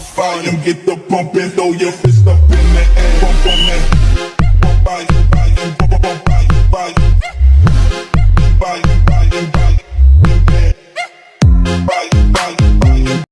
volume, get the bump and throw your fist up in the air. Pump, on that. Bump by, by, bump, bump by, by. By, by, by.